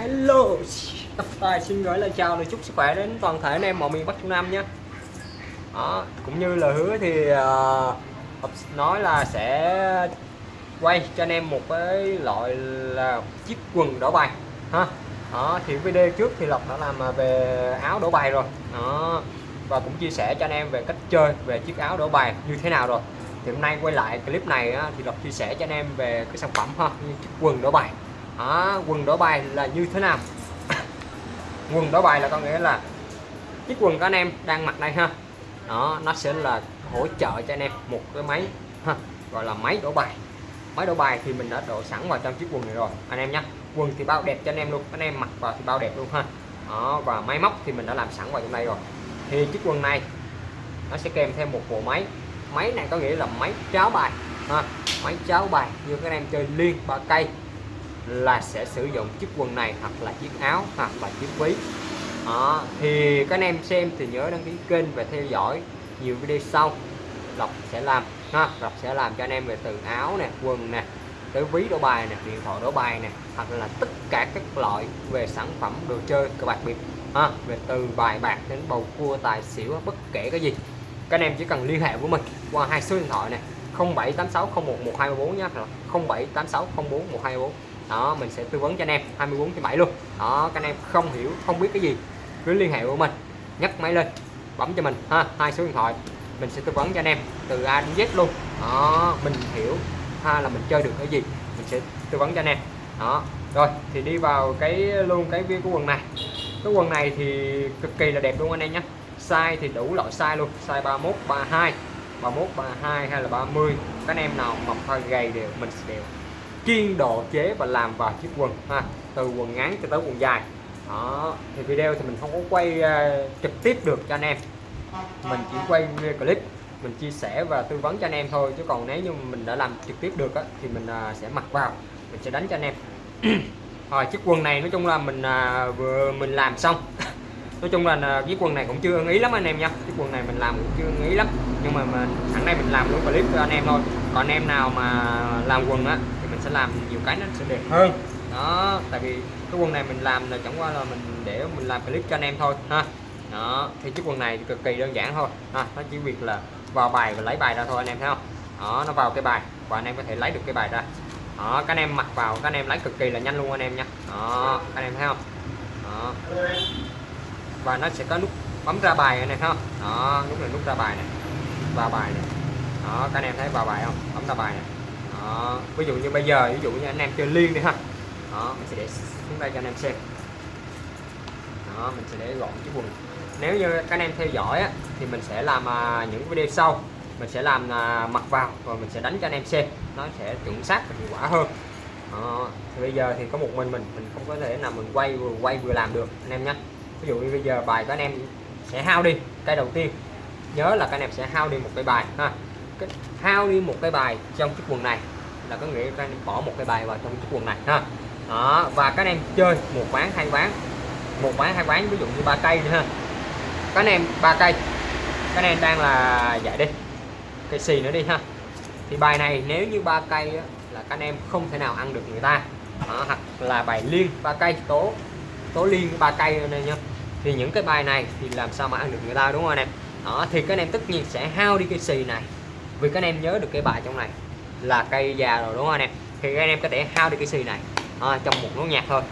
hello. À, xin gửi lời chào lời chúc sức khỏe đến toàn thể anh em mọi miền Bắc Trung Nam nhé đó, cũng như là hứa thì uh, nói là sẽ quay cho anh em một cái loại là chiếc quần đổ bài ha. Đó, thì video trước thì Lộc đã làm ờ, về áo đổ bài rồi. Đó và cũng chia sẻ cho anh em về cách chơi về chiếc áo đổ bài như thế nào rồi. Thì hôm nay quay lại clip này á, thì Lộc chia sẻ cho anh em về cái sản phẩm ha như chiếc quần đổ bài đó, quần đổi bài là như thế nào? Quần đổi bài là có nghĩa là chiếc quần của anh em đang mặc đây ha. Đó nó sẽ là hỗ trợ cho anh em một cái máy ha gọi là máy đổ bài. Máy đổ bài thì mình đã đổ sẵn vào trong chiếc quần này rồi anh em nhé quần thì bao đẹp cho anh em luôn anh em mặc vào thì bao đẹp luôn ha. Đó và máy móc thì mình đã làm sẵn vào trong đây rồi. Thì chiếc quần này nó sẽ kèm thêm một bộ máy. Máy này có nghĩa là máy cháo bài ha máy cháo bài như các anh em chơi liên ba cây là sẽ sử dụng chiếc quần này hoặc là chiếc áo hoặc là chiếc ví. Đó. thì các anh em xem thì nhớ đăng ký kênh và theo dõi. Nhiều video sau, Lộc sẽ làm, ha, Lộc sẽ làm cho anh em về từ áo nè, quần nè, tới ví đổ bài nè, điện thoại đổ bài nè, hoặc là tất cả các loại về sản phẩm đồ chơi cờ bạc biệt ha, về từ bài bạc đến bầu cua, tài xỉu, bất kể cái gì. Các anh em chỉ cần liên hệ với mình qua hai số điện thoại này 0786011234 nhé 0786041234 đó, mình sẽ tư vấn cho anh em 24 trên 7 luôn. Đó, các anh em không hiểu, không biết cái gì, cứ liên hệ với mình, nhấc máy lên, bấm cho mình, ha, hai số điện thoại. Mình sẽ tư vấn cho anh em từ A đến Z luôn. Đó, mình hiểu, ha, là mình chơi được cái gì, mình sẽ tư vấn cho anh em. Đó, rồi, thì đi vào cái luôn cái viên của quần này. Cái quần này thì cực kỳ là đẹp luôn anh em nhé. Size thì đủ loại size luôn, size 31 32 31 32 hay là 30 các anh em nào mập hay gầy đều, mình sẽ đều kiên độ chế và làm vào chiếc quần ha từ quần ngắn cho tới quần dài. Đó thì video thì mình không có quay uh, trực tiếp được cho anh em. Mình chỉ quay clip mình chia sẻ và tư vấn cho anh em thôi chứ còn nếu như mình đã làm trực tiếp được á, thì mình uh, sẽ mặc vào mình sẽ đánh cho anh em. Rồi chiếc quần này nói chung là mình uh, vừa mình làm xong. Nói chung là chiếc quần này cũng chưa ưng ý lắm anh em nha. Chiếc quần này mình làm cũng chưa ưng ý lắm nhưng mà mình sẵn đây mình làm luôn clip cho anh em thôi. Còn anh em nào mà làm quần á sẽ làm nhiều cái nó sẽ đẹp hơn. Đó tại vì cái quần này mình làm là chẳng qua là mình để mình làm clip cho anh em thôi ha. Đó thì chiếc quần này cực kỳ đơn giản thôi ha. Nó chỉ việc là vào bài và lấy bài ra thôi anh em thấy không? Đó nó vào cái bài và anh em có thể lấy được cái bài ra. Đó các anh em mặc vào các anh em lấy cực kỳ là nhanh luôn anh em nha. Đó các anh em thấy không? Đó. Và nó sẽ có nút bấm ra bài này không? Đó nút này nút ra bài này vào bài này. Đó các anh em thấy vào bài không? Bấm ra bài này đó. ví dụ như bây giờ ví dụ như anh em chơi liên đi ha. Đó mình sẽ để xuống đây cho anh em xem. Đó mình sẽ để gọn chiếc quần. Nếu như các anh em theo dõi á, thì mình sẽ làm à, những video sau. Mình sẽ làm à, mặc vào rồi mình sẽ đánh cho anh em xem. Nó sẽ chuẩn xác và hiệu quả hơn. Đó. thì bây giờ thì có một mình mình mình không có thể nào mình quay vừa quay vừa làm được anh em nhé ví dụ như bây giờ bài các anh em sẽ hao đi cây đầu tiên. Nhớ là các anh em sẽ hao đi một cái bài ha. Hao đi một cái bài trong chiếc quần này là có nghĩa các anh bỏ một cái bài vào trong chiếc quần này ha. Đó và các anh em chơi một ván hai ván. Một ván hai ván ví dụ như ba cây ha. Các anh em ba cây. Các anh em đang là giải đi cây xì nữa đi ha. Thì bài này nếu như ba cây á, là các anh em không thể nào ăn được người ta. Đó, hoặc là bài liên ba cây tố tố liên ba cây này nha thì những cái bài này thì làm sao mà ăn được người ta đúng không anh em? Đó thì các anh em tất nhiên sẽ hao đi cây xì này. Vì các anh em nhớ được cái bài trong này là cây già rồi đúng không anh em thì các anh em có thể hao đi cái xì này à, trong một nốt nhạc thôi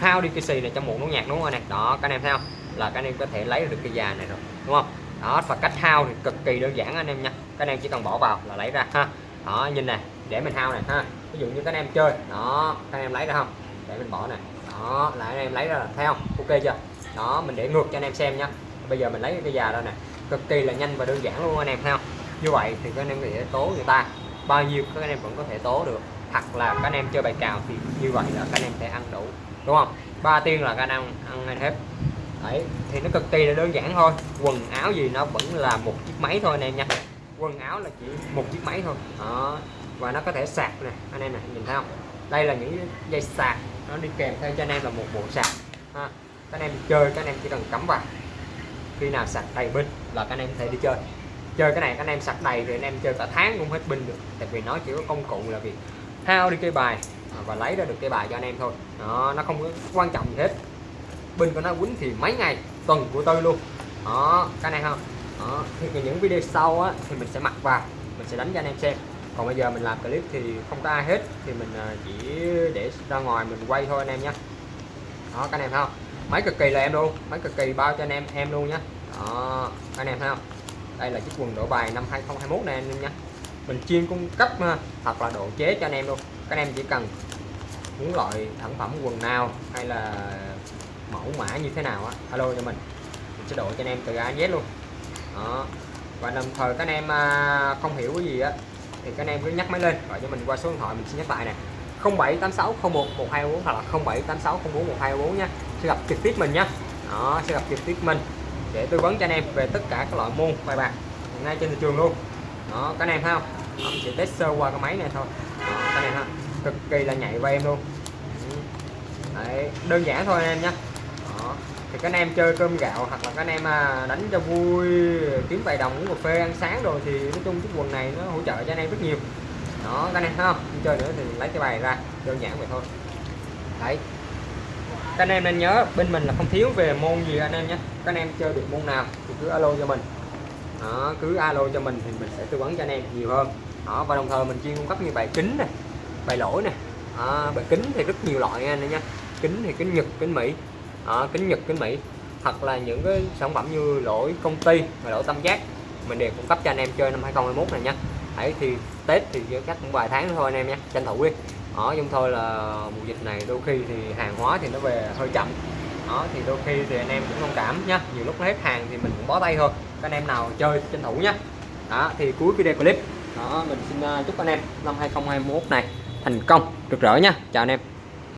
hao đi cái xì này trong một nốt nhạc đúng không anh em đó các anh em thấy không là các anh em có thể lấy được cái già này rồi đúng không đó và cách hao thì cực kỳ đơn giản anh em nha các anh em chỉ cần bỏ vào là lấy ra ha đó nhìn này để mình hao này ha ví dụ như các anh em chơi đó các anh em lấy ra không để mình bỏ này đó là anh em lấy ra là thấy không ok chưa đó mình để ngược cho anh em xem nha bây giờ mình lấy cái già ra nè cực kỳ là nhanh và đơn giản luôn anh em thấy không như vậy thì các anh em có thể tố người ta bao nhiêu các anh em vẫn có thể tố được. Hoặc là các anh em chơi bài cào thì như vậy là các anh em sẽ ăn đủ, đúng không? Ba tiên là các anh em ăn hết. Đấy, thì nó cực kỳ là đơn giản thôi. Quần áo gì nó vẫn là một chiếc máy thôi anh em nha. Quần áo là chỉ một chiếc máy thôi. Đó, và nó có thể sạc nè, anh em này, nhìn thấy không? Đây là những dây sạc, nó đi kèm theo cho anh em là một bộ sạc. Ha. các anh em chơi, các anh em chỉ cần cắm vào. Khi nào sạc đầy pin là các anh em có thể đi chơi chơi cái này các anh em sạc đầy thì anh em chơi cả tháng cũng hết pin được. Tại vì nó chỉ có công cụ là việc hao đi cây bài à, và lấy ra được cây bài cho anh em thôi. Đó, nó không có quan trọng gì hết. Pin của nó quýnh thì mấy ngày, tuần của tôi luôn. Đó, cái này không? Đó, thì những video sau á, thì mình sẽ mặc vào, mình sẽ đánh cho anh em xem. Còn bây giờ mình làm clip thì không có ai hết, thì mình à, chỉ để ra ngoài mình quay thôi anh em nhé đó các anh em thấy không? Máy cực kỳ là em luôn máy cực kỳ bao cho anh em em luôn nhé đó các anh em thấy không? Đây là chiếc quần độ bài năm 2021 này anh em nhé mình chuyên cung cấp à, hoặc là độ chế cho anh em luôn. Các anh em chỉ cần muốn loại sản phẩm quần nào hay là mẫu mã như thế nào á, alo cho mình. Mình sẽ độ cho anh em từ A đến Z luôn. Đó. Và đồng thời các anh em à, không hiểu cái gì á, thì các anh em cứ nhắc máy lên, gọi cho mình qua số điện thoại mình sẽ nhắc lại nè. 078601 1244 hoặc là 0786041224 nha. Sẽ gặp trực tiếp mình nhé đó, sẽ gặp trực tiếp mình để tư vấn cho anh em về tất cả các loại môn bài bạc hiện nay trên thị trường luôn. Đó các anh em thấy không? Đó, sẽ test sơ qua cái máy này thôi. Đó, các anh em ha cực kỳ là nhạy với em luôn. Đấy, đơn giản thôi anh em nhé. Đó. thì các anh em chơi cơm gạo hoặc là các anh em à, đánh cho vui kiếm vài đồng uống cà phê ăn sáng rồi thì nói chung chiếc quần này nó hỗ trợ cho anh em rất nhiều. Đó các anh em thấy Không chơi nữa thì lấy cái bài ra đơn giản vậy thôi. Đấy các anh em nên nhớ bên mình là không thiếu về môn gì anh em nhé. Các anh em chơi được môn nào thì cứ alo cho mình. Đó, cứ alo cho mình thì mình sẽ tư vấn cho anh em nhiều hơn. Đó và đồng thời mình chuyên cung cấp như bài kính này bài lỗi này đó, bài kính thì rất nhiều loại anh em nhé kính thì kính nhật kính mỹ. Đó, kính nhật kính mỹ. Hoặc là những cái sản phẩm như lỗi công ty và lỗi tam giác mình đều cung cấp cho anh em chơi năm 2021 này nha. Hãy thì Tết thì chắc cũng vài tháng thôi anh em nhé tranh thủ đi ở nhưng thôi là mùa dịch này đôi khi thì hàng hóa thì nó về hơi chậm. Đó, thì đôi khi thì anh em cũng thông cảm nhá. Nhiều lúc nó hết hàng thì mình cũng bó tay thôi. Các anh em nào chơi tranh thủ nhá. Đó, thì cuối video clip. Đó, mình xin à, chúc anh em năm 2021 này thành công, rực rỡ nha chào anh em.